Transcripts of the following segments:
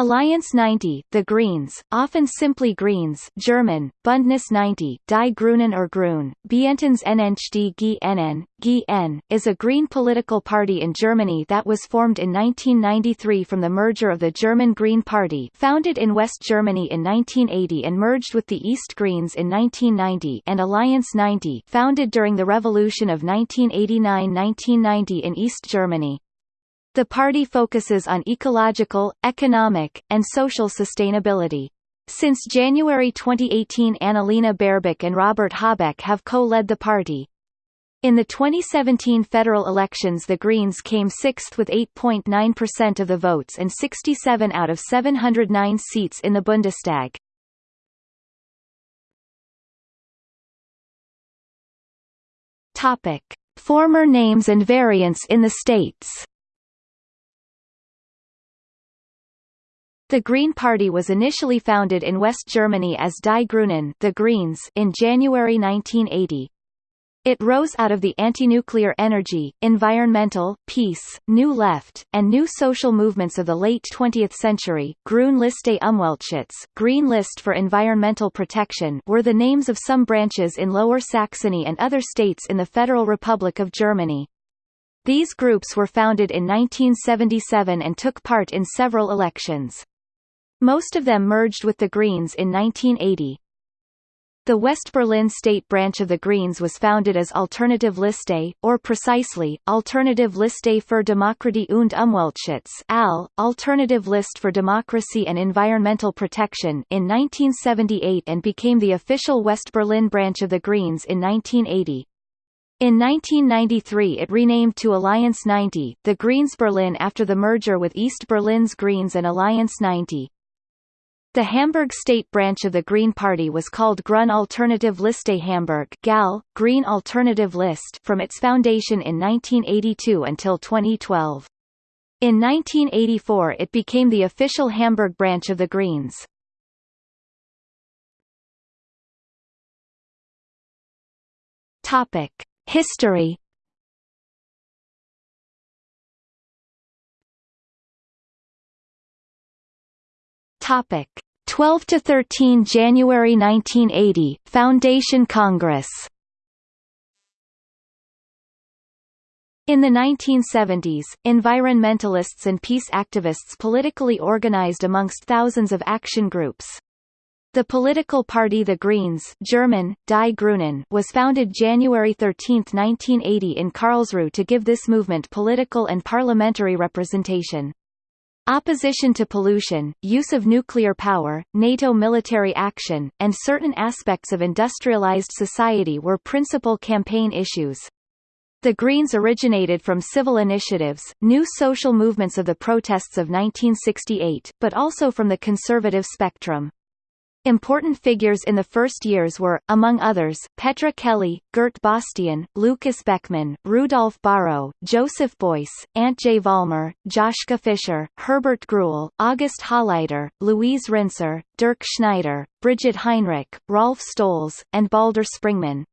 Alliance 90, the Greens, often simply Greens German, Bündnis 90, Die Grünen or Grün, Bientens NNHD GNN, GN, is a green political party in Germany that was formed in 1993 from the merger of the German Green Party founded in West Germany in 1980 and merged with the East Greens in 1990 and Alliance 90 founded during the Revolution of 1989–1990 in East Germany. The party focuses on ecological, economic, and social sustainability. Since January 2018 Annalena Baerbock and Robert Habeck have co-led the party. In the 2017 federal elections the Greens came sixth with 8.9% of the votes and 67 out of 709 seats in the Bundestag. Topic. Former names and variants in the states The Green Party was initially founded in West Germany as Die Grünen the Greens in January 1980. It rose out of the anti-nuclear energy, environmental, peace, New Left, and new social movements of the late 20th century. Grün Liste Umweltschutz Green List for Environmental Protection were the names of some branches in Lower Saxony and other states in the Federal Republic of Germany. These groups were founded in 1977 and took part in several elections. Most of them merged with the Greens in 1980. The West Berlin state branch of the Greens was founded as Alternative Liste, or precisely, Alternative Liste für Demokratie und Umweltschutz AL, Alternative List for Democracy and Environmental Protection in 1978 and became the official West Berlin branch of the Greens in 1980. In 1993 it renamed to Alliance 90, the Greens Berlin after the merger with East Berlin's Greens and Alliance 90. The Hamburg state branch of the Green Party was called Grün Alternative Liste Hamburg GAL, Green Alternative List from its foundation in 1982 until 2012. In 1984 it became the official Hamburg branch of the Greens. History Topic 12 to 13 January 1980 Foundation Congress In the 1970s, environmentalists and peace activists politically organized amongst thousands of action groups. The political party The Greens German, Die Grünen was founded January 13, 1980 in Karlsruhe to give this movement political and parliamentary representation. Opposition to pollution, use of nuclear power, NATO military action, and certain aspects of industrialized society were principal campaign issues. The Greens originated from civil initiatives, new social movements of the protests of 1968, but also from the conservative spectrum. Important figures in the first years were, among others, Petra Kelly, Gert Bastian, Lukas Beckmann, Rudolf Bahro, Joseph Beuys, Antje Vollmer, Joschka Fischer, Herbert Gruhl, August Halleder, Luise Rinser, Dirk Schneider, Brigitte Heinrich, Rolf Stolz, and Baldur Springmann.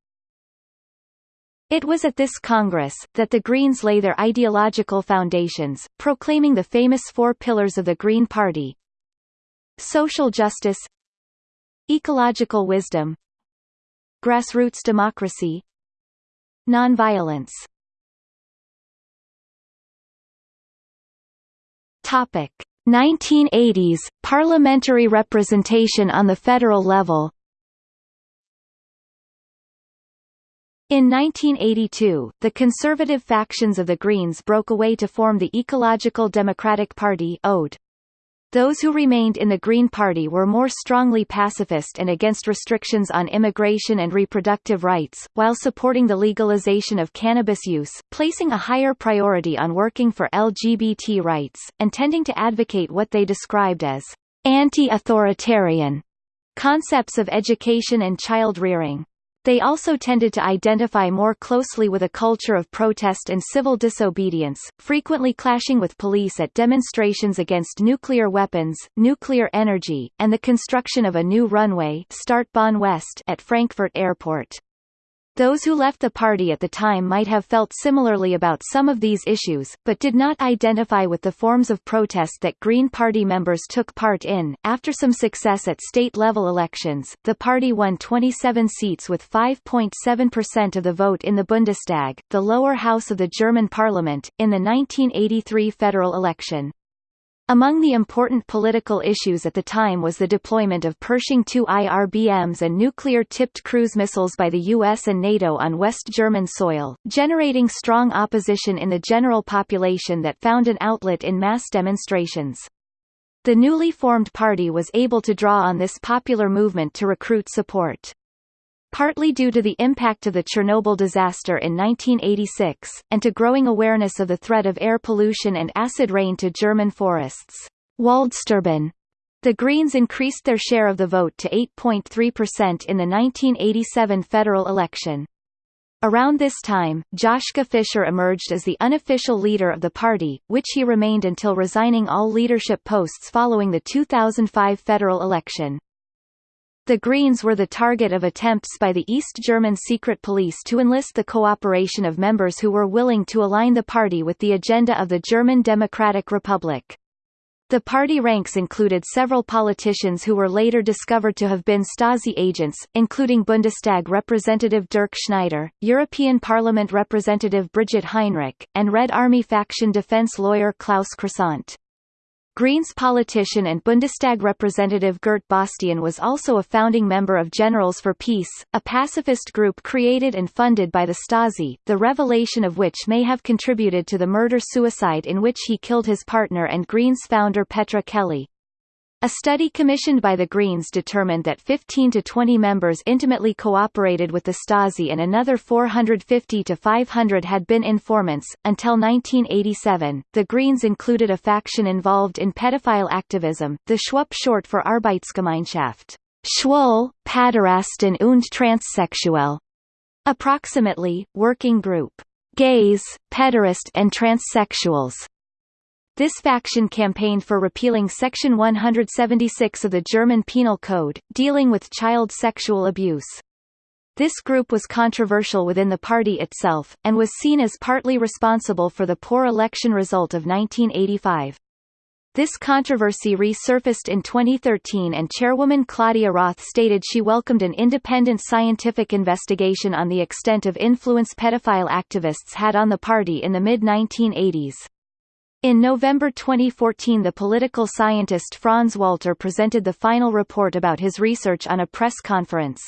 It was at this Congress, that the Greens lay their ideological foundations, proclaiming the famous four pillars of the Green Party, social justice Ecological wisdom Grassroots democracy Nonviolence. Topic. 1980s parliamentary representation on the federal level. In 1982, the conservative factions of the Greens broke away to form the Ecological Democratic Party (ODE). Those who remained in the Green Party were more strongly pacifist and against restrictions on immigration and reproductive rights, while supporting the legalization of cannabis use, placing a higher priority on working for LGBT rights, and tending to advocate what they described as anti-authoritarian concepts of education and child rearing. They also tended to identify more closely with a culture of protest and civil disobedience, frequently clashing with police at demonstrations against nuclear weapons, nuclear energy, and the construction of a new runway Startbahn West at Frankfurt Airport. Those who left the party at the time might have felt similarly about some of these issues, but did not identify with the forms of protest that Green Party members took part in. After some success at state level elections, the party won 27 seats with 5.7% of the vote in the Bundestag, the lower house of the German parliament, in the 1983 federal election. Among the important political issues at the time was the deployment of Pershing II IRBMs and nuclear-tipped cruise missiles by the US and NATO on West German soil, generating strong opposition in the general population that found an outlet in mass demonstrations. The newly formed party was able to draw on this popular movement to recruit support partly due to the impact of the Chernobyl disaster in 1986, and to growing awareness of the threat of air pollution and acid rain to German forests. Waldsterben. The Greens increased their share of the vote to 8.3% in the 1987 federal election. Around this time, Joschka Fischer emerged as the unofficial leader of the party, which he remained until resigning all leadership posts following the 2005 federal election. The Greens were the target of attempts by the East German secret police to enlist the cooperation of members who were willing to align the party with the agenda of the German Democratic Republic. The party ranks included several politicians who were later discovered to have been Stasi agents, including Bundestag Representative Dirk Schneider, European Parliament Representative Brigitte Heinrich, and Red Army faction defense lawyer Klaus Croissant. Greens politician and Bundestag representative Gert Bastian was also a founding member of Generals for Peace, a pacifist group created and funded by the Stasi, the revelation of which may have contributed to the murder-suicide in which he killed his partner and Greens founder Petra Kelly. A study commissioned by the Greens determined that 15 to 20 members intimately cooperated with the Stasi and another 450 to 500 had been informants. Until 1987, the Greens included a faction involved in pedophile activism, the Schwupp short for Arbeitsgemeinschaft, Schwul, Paderasten und Transsexuell. Approximately, working group, gays, pederast and transsexuals this faction campaigned for repealing Section 176 of the German Penal Code, dealing with child sexual abuse. This group was controversial within the party itself, and was seen as partly responsible for the poor election result of 1985. This controversy resurfaced in 2013 and chairwoman Claudia Roth stated she welcomed an independent scientific investigation on the extent of influence pedophile activists had on the party in the mid-1980s. In November 2014 the political scientist Franz Walter presented the final report about his research on a press conference.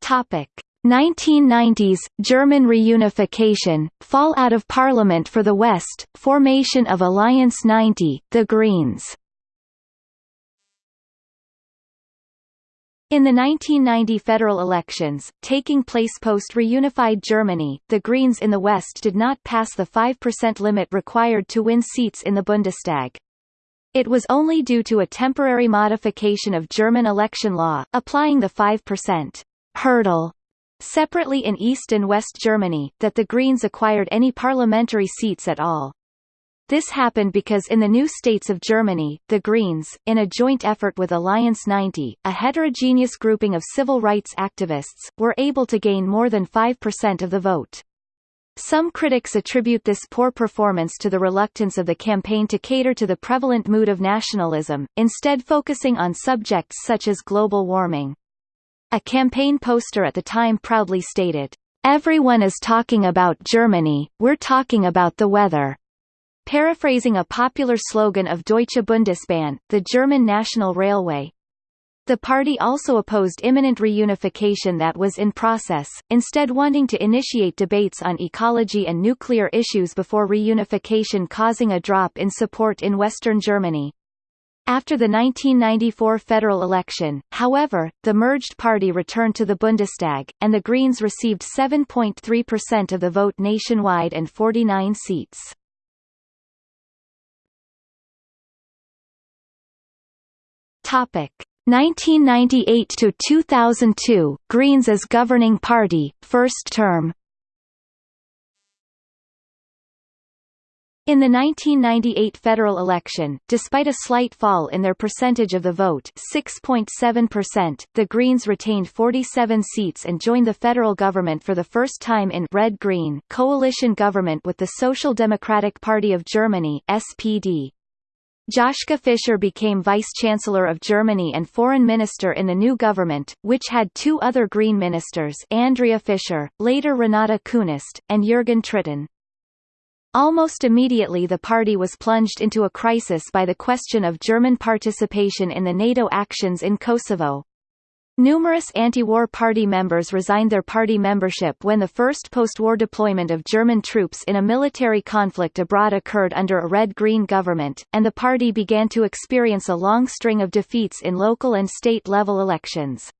Topic 1990s German reunification, fall out of parliament for the West, formation of Alliance 90, the Greens In the 1990 federal elections, taking place post-reunified Germany, the Greens in the West did not pass the 5% limit required to win seats in the Bundestag. It was only due to a temporary modification of German election law, applying the 5% hurdle separately in East and West Germany, that the Greens acquired any parliamentary seats at all. This happened because in the new states of Germany, the Greens, in a joint effort with Alliance 90, a heterogeneous grouping of civil rights activists, were able to gain more than 5% of the vote. Some critics attribute this poor performance to the reluctance of the campaign to cater to the prevalent mood of nationalism, instead focusing on subjects such as global warming. A campaign poster at the time proudly stated, Everyone is talking about Germany, we're talking about the weather. Paraphrasing a popular slogan of Deutsche Bundesbahn, the German national railway. The party also opposed imminent reunification that was in process, instead wanting to initiate debates on ecology and nuclear issues before reunification causing a drop in support in western Germany. After the 1994 federal election, however, the merged party returned to the Bundestag, and the Greens received 7.3% of the vote nationwide and 49 seats. Topic 1998 to 2002 Greens as governing party first term In the 1998 federal election, despite a slight fall in their percentage of the vote 6.7%, the Greens retained 47 seats and joined the federal government for the first time in red-green coalition government with the Social Democratic Party of Germany SPD. Joschka Fischer became Vice-Chancellor of Germany and Foreign Minister in the new government, which had two other Green ministers Andrea Fischer, later Renate Künast, and Jürgen Trittin. Almost immediately the party was plunged into a crisis by the question of German participation in the NATO actions in Kosovo. Numerous anti-war party members resigned their party membership when the first post-war deployment of German troops in a military conflict abroad occurred under a red-green government, and the party began to experience a long string of defeats in local and state-level elections.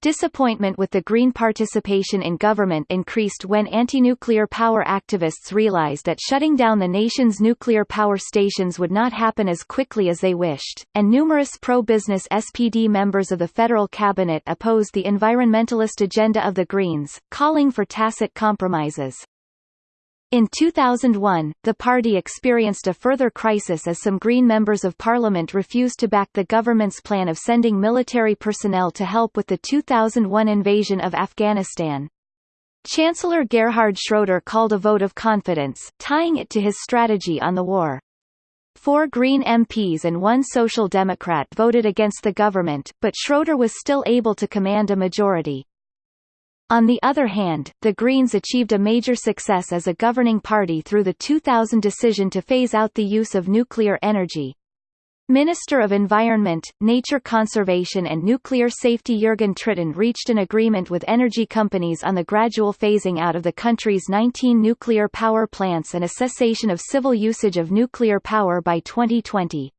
Disappointment with the Green participation in government increased when anti-nuclear power activists realized that shutting down the nation's nuclear power stations would not happen as quickly as they wished, and numerous pro-business SPD members of the federal cabinet opposed the environmentalist agenda of the Greens, calling for tacit compromises. In 2001, the party experienced a further crisis as some Green members of parliament refused to back the government's plan of sending military personnel to help with the 2001 invasion of Afghanistan. Chancellor Gerhard Schroeder called a vote of confidence, tying it to his strategy on the war. Four Green MPs and one Social Democrat voted against the government, but Schroeder was still able to command a majority. On the other hand, the Greens achieved a major success as a governing party through the 2000 decision to phase out the use of nuclear energy. Minister of Environment, Nature Conservation and Nuclear Safety Jürgen Trittin reached an agreement with energy companies on the gradual phasing out of the country's 19 nuclear power plants and a cessation of civil usage of nuclear power by 2020.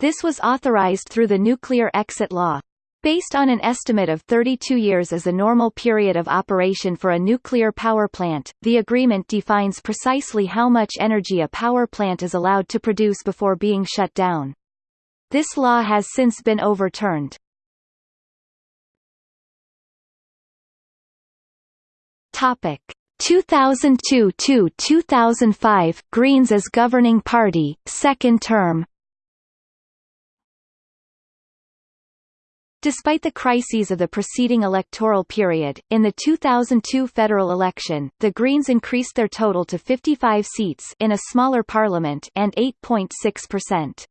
This was authorized through the Nuclear Exit Law. Based on an estimate of 32 years as a normal period of operation for a nuclear power plant, the agreement defines precisely how much energy a power plant is allowed to produce before being shut down. This law has since been overturned. Topic 2002–2005 Greens as governing party, second term Despite the crises of the preceding electoral period, in the 2002 federal election, the Greens increased their total to 55 seats in a smaller parliament and 8.6%.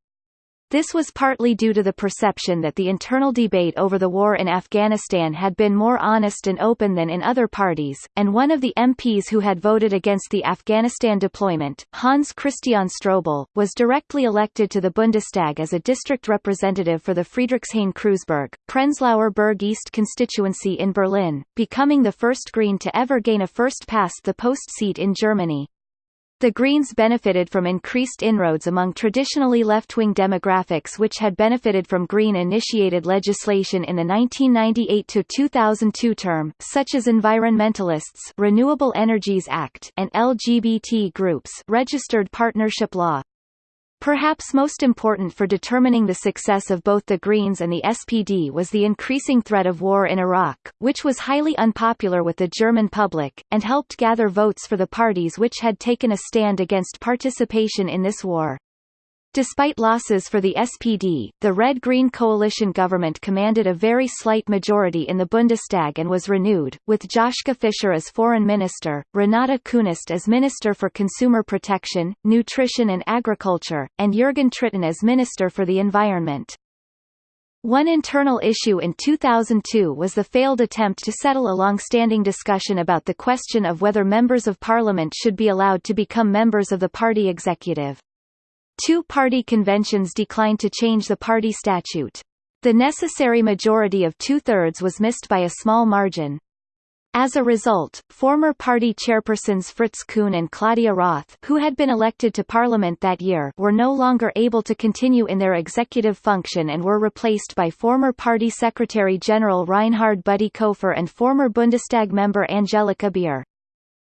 This was partly due to the perception that the internal debate over the war in Afghanistan had been more honest and open than in other parties, and one of the MPs who had voted against the Afghanistan deployment, Hans Christian Ströbele, was directly elected to the Bundestag as a district representative for the Friedrichshain-Kreuzberg, Prenzlauer Berg East constituency in Berlin, becoming the first Green to ever gain a first-past-the-post seat in Germany. The Greens benefited from increased inroads among traditionally left-wing demographics which had benefited from Green-initiated legislation in the 1998-2002 term, such as environmentalists Renewable Energies Act and LGBT groups registered partnership law. Perhaps most important for determining the success of both the Greens and the SPD was the increasing threat of war in Iraq, which was highly unpopular with the German public, and helped gather votes for the parties which had taken a stand against participation in this war. Despite losses for the SPD, the Red-Green coalition government commanded a very slight majority in the Bundestag and was renewed, with Joschka Fischer as foreign minister, Renate Künast as minister for consumer protection, nutrition and agriculture, and Jürgen Trittin as minister for the environment. One internal issue in 2002 was the failed attempt to settle a long-standing discussion about the question of whether members of parliament should be allowed to become members of the party executive. Two party conventions declined to change the party statute. The necessary majority of two-thirds was missed by a small margin. As a result, former party chairpersons Fritz Kuhn and Claudia Roth who had been elected to parliament that year were no longer able to continue in their executive function and were replaced by former party secretary-general Reinhard Bütikofer and former Bundestag member Angelika Beer.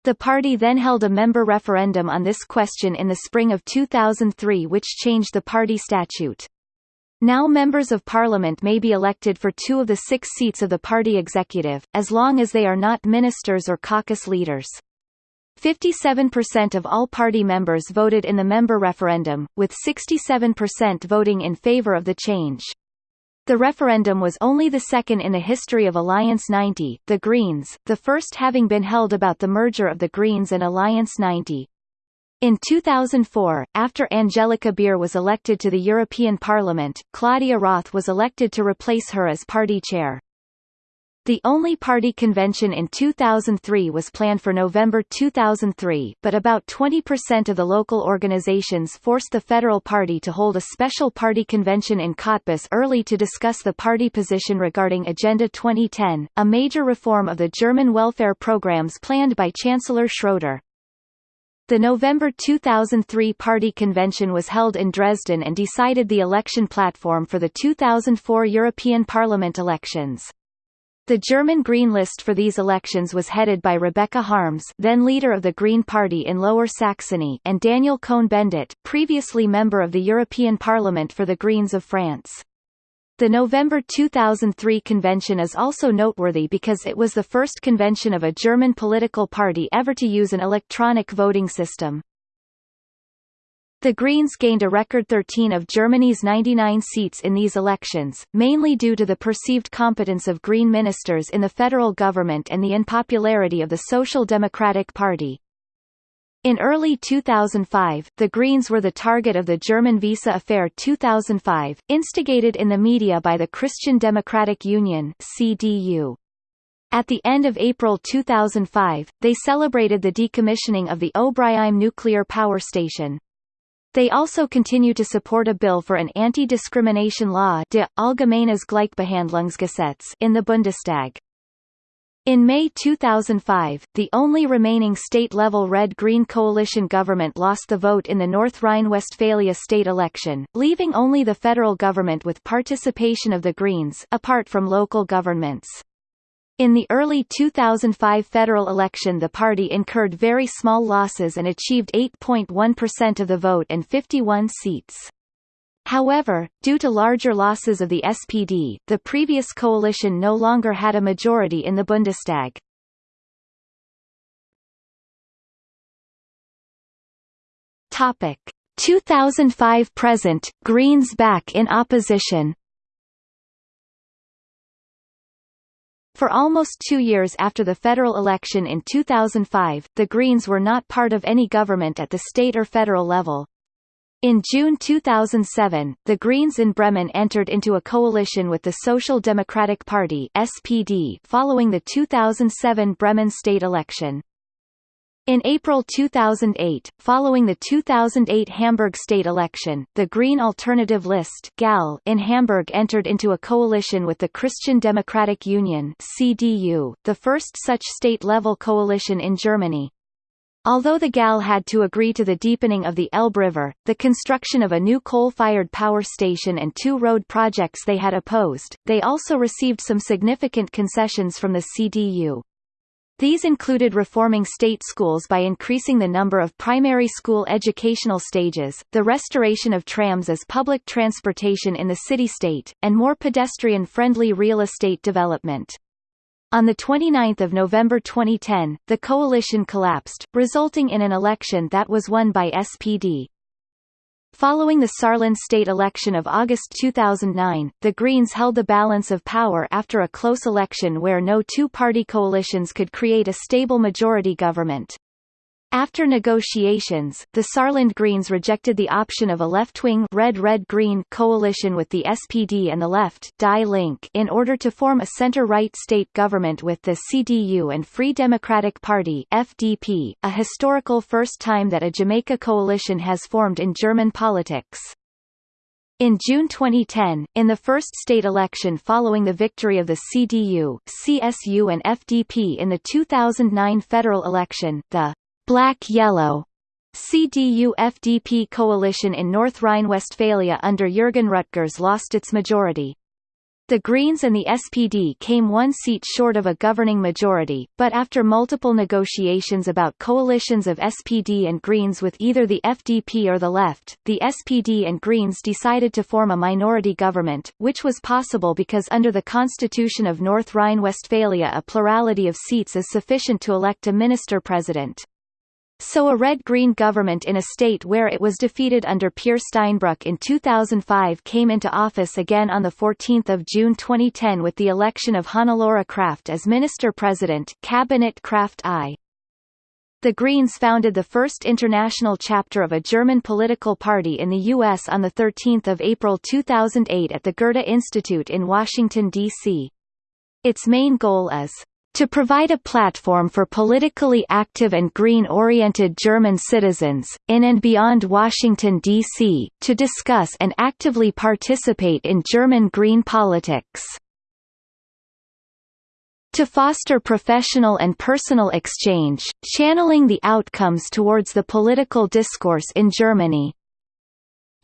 The party then held a member referendum on this question in the spring of 2003 which changed the party statute. Now members of parliament may be elected for two of the six seats of the party executive, as long as they are not ministers or caucus leaders. 57% of all party members voted in the member referendum, with 67% voting in favor of the change. The referendum was only the second in the history of Alliance 90, the Greens, the first having been held about the merger of the Greens and Alliance 90. In 2004, after Angelika Beer was elected to the European Parliament, Claudia Roth was elected to replace her as party chair. The only party convention in 2003 was planned for November 2003 but about 20% of the local organizations forced the federal party to hold a special party convention in Cottbus early to discuss the party position regarding Agenda 2010, a major reform of the German welfare programs planned by Chancellor Schroeder. The November 2003 party convention was held in Dresden and decided the election platform for the 2004 European Parliament elections. The German Green list for these elections was headed by Rebecca Harms then leader of the Green Party in Lower Saxony and Daniel Cohn-Bendit previously member of the European Parliament for the Greens of France. The November 2003 convention is also noteworthy because it was the first convention of a German political party ever to use an electronic voting system. The Greens gained a record 13 of Germany's 99 seats in these elections, mainly due to the perceived competence of Green ministers in the federal government and the unpopularity of the Social Democratic Party. In early 2005, the Greens were the target of the German Visa Affair 2005, instigated in the media by the Christian Democratic Union CDU. At the end of April 2005, they celebrated the decommissioning of the Obrigheim nuclear power station. They also continue to support a bill for an anti-discrimination law de Allgemeines Gleichbehandlungsgesetz in the Bundestag. In May 2005, the only remaining state-level Red-Green coalition government lost the vote in the North Rhine-Westphalia state election, leaving only the federal government with participation of the Greens apart from local governments. In the early 2005 federal election the party incurred very small losses and achieved 8.1% of the vote and 51 seats. However, due to larger losses of the SPD, the previous coalition no longer had a majority in the Bundestag. Topic 2005 present Greens back in opposition For almost two years after the federal election in 2005, the Greens were not part of any government at the state or federal level. In June 2007, the Greens in Bremen entered into a coalition with the Social Democratic Party SPD following the 2007 Bremen state election. In April 2008, following the 2008 Hamburg state election, the Green Alternative List (GAL) in Hamburg entered into a coalition with the Christian Democratic Union (CDU), the first such state-level coalition in Germany. Although the GAL had to agree to the deepening of the Elbe River, the construction of a new coal-fired power station and two road projects they had opposed, they also received some significant concessions from the CDU. These included reforming state schools by increasing the number of primary school educational stages, the restoration of trams as public transportation in the city-state, and more pedestrian-friendly real estate development. On 29 November 2010, the coalition collapsed, resulting in an election that was won by SPD. Following the Saarland state election of August 2009, the Greens held the balance of power after a close election where no two-party coalitions could create a stable majority government. After negotiations, the Saarland Greens rejected the option of a left-wing red-red-green coalition with the SPD and the Left Die Link in order to form a center-right state government with the CDU and Free Democratic Party FDP, a historical first time that a Jamaica coalition has formed in German politics. In June 2010, in the first state election following the victory of the CDU, CSU and FDP in the 2009 federal election, the Black-Yellow CDU-FDP coalition in North Rhine-Westphalia under Jürgen Rüttgers lost its majority. The Greens and the SPD came one seat short of a governing majority, but after multiple negotiations about coalitions of SPD and Greens with either the FDP or the Left, the SPD and Greens decided to form a minority government, which was possible because under the Constitution of North Rhine-Westphalia a plurality of seats is sufficient to elect a minister-president. So a red-green government in a state where it was defeated under Peer Steinbrück in 2005 came into office again on 14 June 2010 with the election of Hannelore Kraft as Minister-President Cabinet Kraft I. The Greens founded the first international chapter of a German political party in the U.S. on 13 April 2008 at the Goethe Institute in Washington, D.C. Its main goal is to provide a platform for politically active and green-oriented German citizens, in and beyond Washington, D.C., to discuss and actively participate in German green politics to foster professional and personal exchange, channeling the outcomes towards the political discourse in Germany.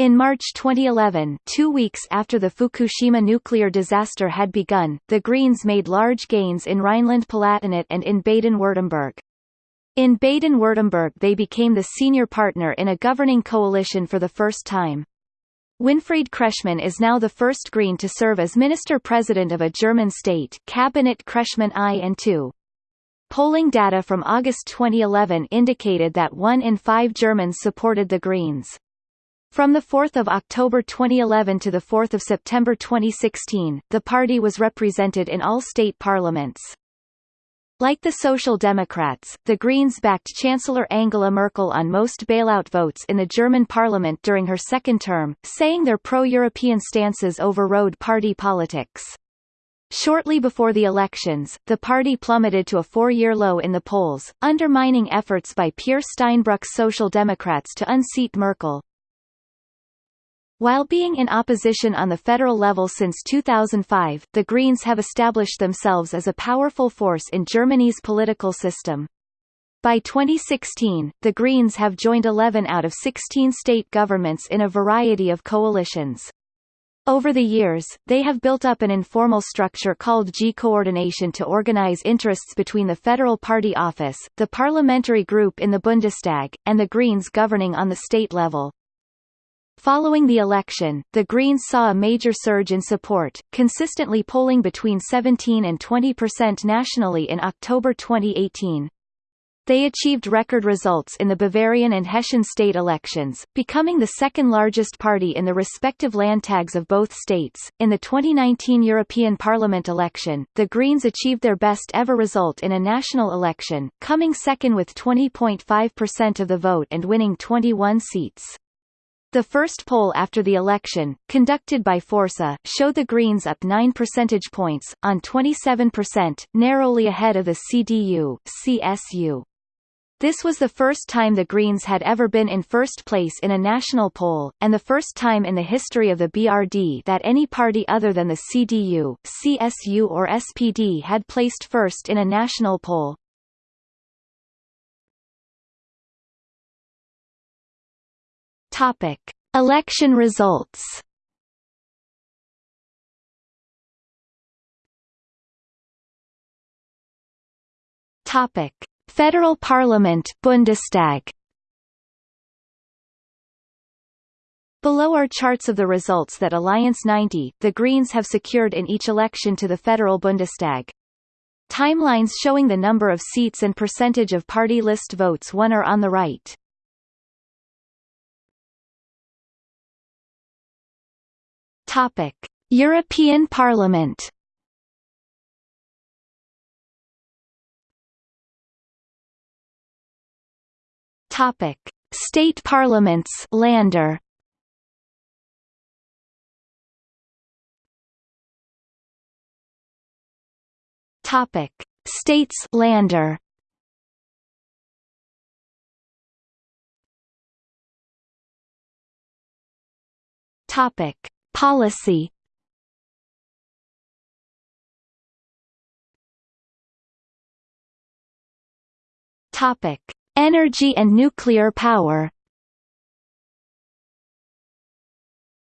In March 2011 two weeks after the Fukushima nuclear disaster had begun, the Greens made large gains in Rhineland-Palatinate and in Baden-Württemberg. In Baden-Württemberg they became the senior partner in a governing coalition for the first time. Winfried Kretschmann is now the first Green to serve as Minister-President of a German state Cabinet Kretschmann I and II. Polling data from August 2011 indicated that one in five Germans supported the Greens. From 4 October 2011 to 4 September 2016, the party was represented in all state parliaments. Like the Social Democrats, the Greens backed Chancellor Angela Merkel on most bailout votes in the German parliament during her second term, saying their pro-European stances overrode party politics. Shortly before the elections, the party plummeted to a four-year low in the polls, undermining efforts by Peer Steinbrück's Social Democrats to unseat Merkel. While being in opposition on the federal level since 2005, the Greens have established themselves as a powerful force in Germany's political system. By 2016, the Greens have joined 11 out of 16 state governments in a variety of coalitions. Over the years, they have built up an informal structure called G-coordination to organize interests between the federal party office, the parliamentary group in the Bundestag, and the Greens governing on the state level. Following the election, the Greens saw a major surge in support, consistently polling between 17 and 20 percent nationally in October 2018. They achieved record results in the Bavarian and Hessian state elections, becoming the second largest party in the respective landtags of both states. In the 2019 European Parliament election, the Greens achieved their best ever result in a national election, coming second with 20.5% of the vote and winning 21 seats. The first poll after the election, conducted by Forsa, showed the Greens up 9 percentage points, on 27%, narrowly ahead of the CDU, CSU. This was the first time the Greens had ever been in first place in a national poll, and the first time in the history of the BRD that any party other than the CDU, CSU or SPD had placed first in a national poll. Topic: Election results. Topic: Federal Parliament, Bundestag. Below are charts of the results that Alliance 90, the Greens have secured in each election to the federal Bundestag. Timelines showing the number of seats and percentage of party list votes won are on the right. Topic: European Parliament. Topic: State parliaments. Lander. Topic: States. Lander. Topic: Policy Topic: Energy and nuclear power.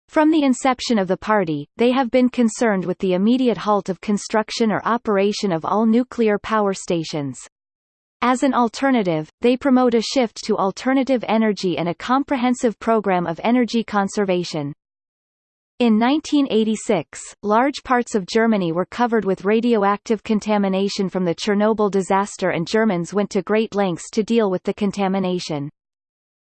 From the inception of the party, they have been concerned with the immediate halt of construction or operation of all nuclear power stations. As an alternative, they promote a shift to alternative energy and a comprehensive program of energy conservation. In 1986, large parts of Germany were covered with radioactive contamination from the Chernobyl disaster and Germans went to great lengths to deal with the contamination.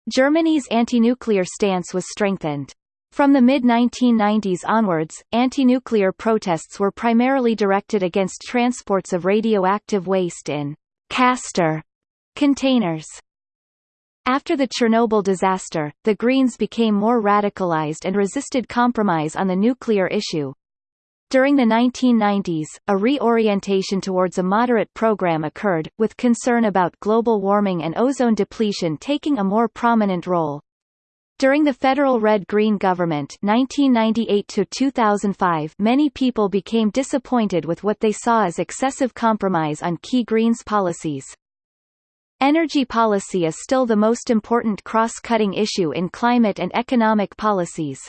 Germany's anti-nuclear stance was strengthened. From the mid-1990s onwards, anti-nuclear protests were primarily directed against transports of radioactive waste in «castor» containers. After the Chernobyl disaster, the Greens became more radicalized and resisted compromise on the nuclear issue. During the 1990s, a reorientation towards a moderate program occurred, with concern about global warming and ozone depletion taking a more prominent role. During the federal Red-Green government 1998 many people became disappointed with what they saw as excessive compromise on key Greens policies. Energy policy is still the most important cross-cutting issue in climate and economic policies.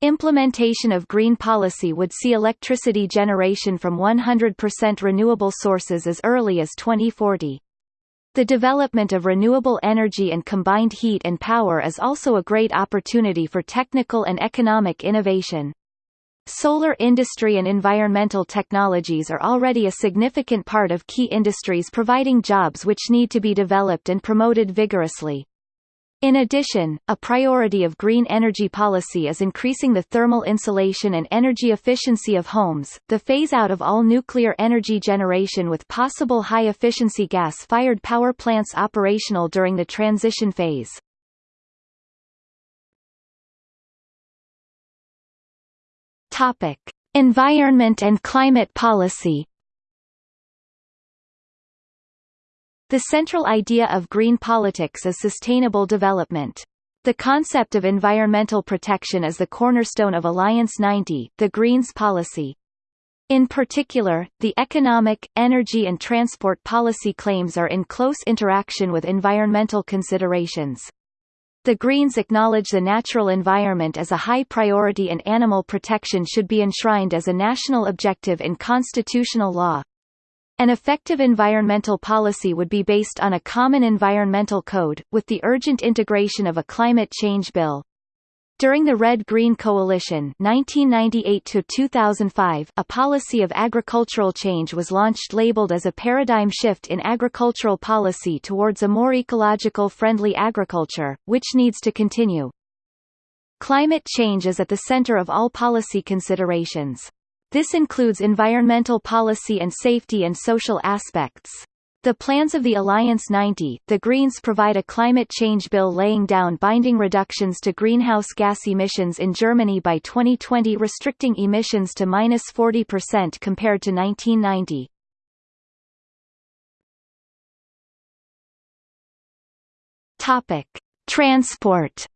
Implementation of green policy would see electricity generation from 100% renewable sources as early as 2040. The development of renewable energy and combined heat and power is also a great opportunity for technical and economic innovation. Solar industry and environmental technologies are already a significant part of key industries providing jobs which need to be developed and promoted vigorously. In addition, a priority of green energy policy is increasing the thermal insulation and energy efficiency of homes, the phase-out of all nuclear energy generation with possible high-efficiency gas-fired power plants operational during the transition phase. Topic: Environment and climate policy. The central idea of green politics is sustainable development. The concept of environmental protection is the cornerstone of Alliance 90, the Greens policy. In particular, the economic, energy and transport policy claims are in close interaction with environmental considerations. The Greens acknowledge the natural environment as a high priority and animal protection should be enshrined as a national objective in constitutional law. An effective environmental policy would be based on a common environmental code, with the urgent integration of a climate change bill. During the Red-Green Coalition 1998 a policy of agricultural change was launched labeled as a paradigm shift in agricultural policy towards a more ecological-friendly agriculture, which needs to continue. Climate change is at the center of all policy considerations. This includes environmental policy and safety and social aspects. The plans of the Alliance 90, the Greens provide a climate change bill laying down binding reductions to greenhouse gas emissions in Germany by 2020 restricting emissions to minus 40% compared to 1990. Topic. Transport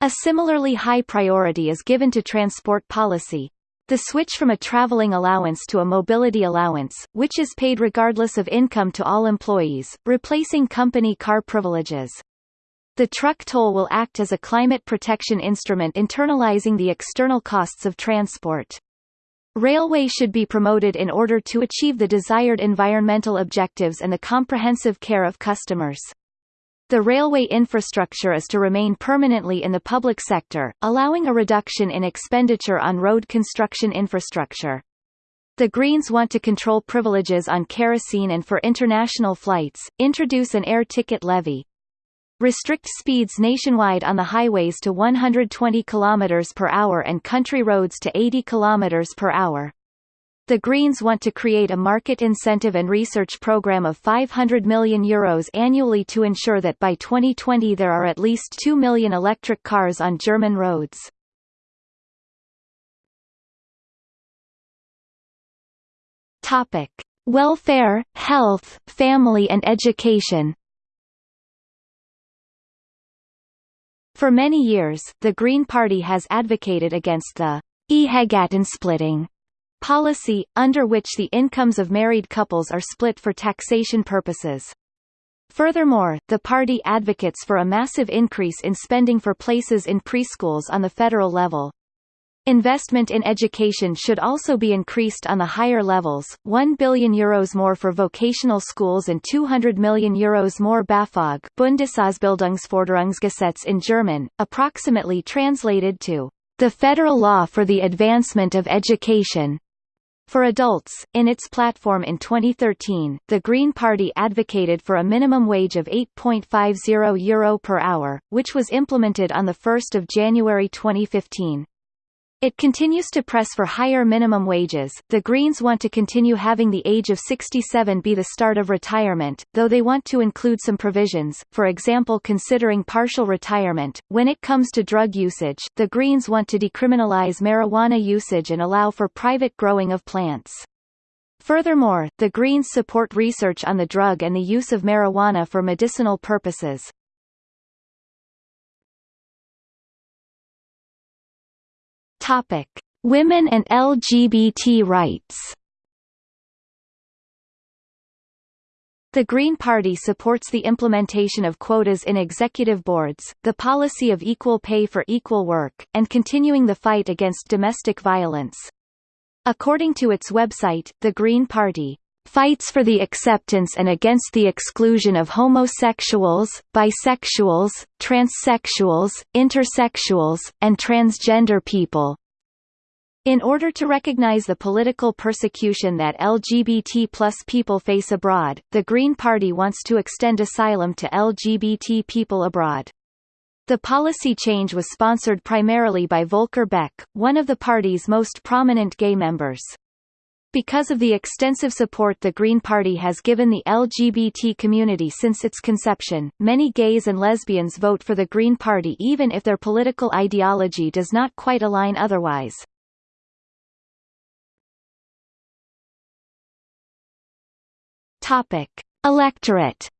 A similarly high priority is given to transport policy, the switch from a traveling allowance to a mobility allowance, which is paid regardless of income to all employees, replacing company car privileges. The truck toll will act as a climate protection instrument internalizing the external costs of transport. Railway should be promoted in order to achieve the desired environmental objectives and the comprehensive care of customers. The railway infrastructure is to remain permanently in the public sector, allowing a reduction in expenditure on road construction infrastructure. The Greens want to control privileges on kerosene and for international flights, introduce an air ticket levy. Restrict speeds nationwide on the highways to 120 km per hour and country roads to 80 km per hour. The Greens want to create a market incentive and research program of €500 million Euros annually to ensure that by 2020 there are at least 2 million electric cars on German roads. Topic. Welfare, health, family and education For many years, the Green Party has advocated against the splitting policy, under which the incomes of married couples are split for taxation purposes. Furthermore, the party advocates for a massive increase in spending for places in preschools on the federal level. Investment in education should also be increased on the higher levels, 1 billion euros more for vocational schools and 200 million euros more BAföG Bundesausbildungsförderungsgesetz in German, approximately translated to the Federal Law for the Advancement of Education. For adults, in its platform in 2013, the Green Party advocated for a minimum wage of €8.50 Euro per hour, which was implemented on 1 January 2015. It continues to press for higher minimum wages. The Greens want to continue having the age of 67 be the start of retirement, though they want to include some provisions, for example considering partial retirement. When it comes to drug usage, the Greens want to decriminalize marijuana usage and allow for private growing of plants. Furthermore, the Greens support research on the drug and the use of marijuana for medicinal purposes. Topic: Women and LGBT rights. The Green Party supports the implementation of quotas in executive boards, the policy of equal pay for equal work, and continuing the fight against domestic violence. According to its website, the Green Party fights for the acceptance and against the exclusion of homosexuals, bisexuals, transsexuals, intersexuals, and transgender people. In order to recognize the political persecution that LGBT plus people face abroad, the Green Party wants to extend asylum to LGBT people abroad. The policy change was sponsored primarily by Volker Beck, one of the party's most prominent gay members. Because of the extensive support the Green Party has given the LGBT community since its conception, many gays and lesbians vote for the Green Party even if their political ideology does not quite align otherwise. Topic: Electorate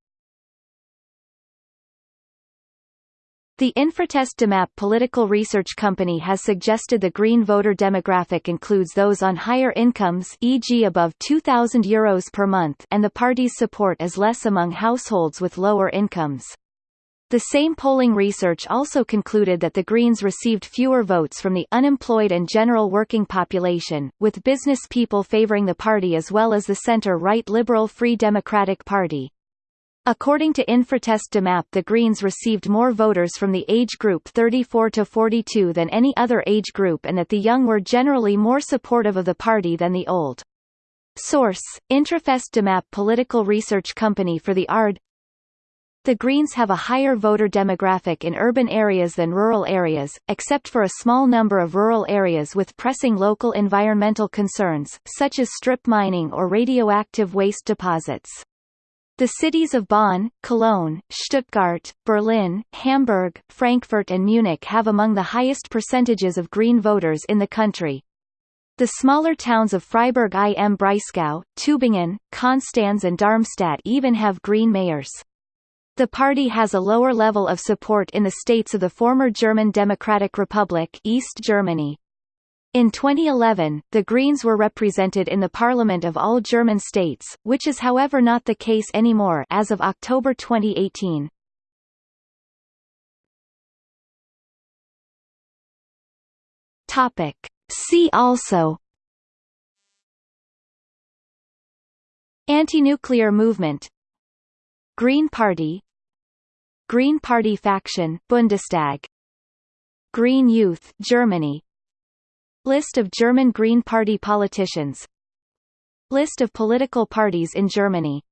The Infratest DIMAP political research company has suggested the green voter demographic includes those on higher incomes e.g. above €2,000 Euros per month and the party's support is less among households with lower incomes. The same polling research also concluded that the Greens received fewer votes from the unemployed and general working population, with business people favoring the party as well as the center-right Liberal Free Democratic Party. According to Infratest DIMAP the Greens received more voters from the age group 34 to 42 than any other age group and that the young were generally more supportive of the party than the old. Source: Infratest DIMAP political research company for the ARD the Greens have a higher voter demographic in urban areas than rural areas, except for a small number of rural areas with pressing local environmental concerns, such as strip mining or radioactive waste deposits. The cities of Bonn, Cologne, Stuttgart, Berlin, Hamburg, Frankfurt and Munich have among the highest percentages of Green voters in the country. The smaller towns of Freiburg im Breisgau, Tübingen, Konstanz and Darmstadt even have Green mayors. The party has a lower level of support in the states of the former German Democratic Republic East Germany. In 2011, the Greens were represented in the parliament of all German states, which is however not the case anymore as of October 2018. Topic. See also Anti-nuclear movement Green Party Green Party faction Bundestag Green Youth Germany List of German Green Party politicians. List of political parties in Germany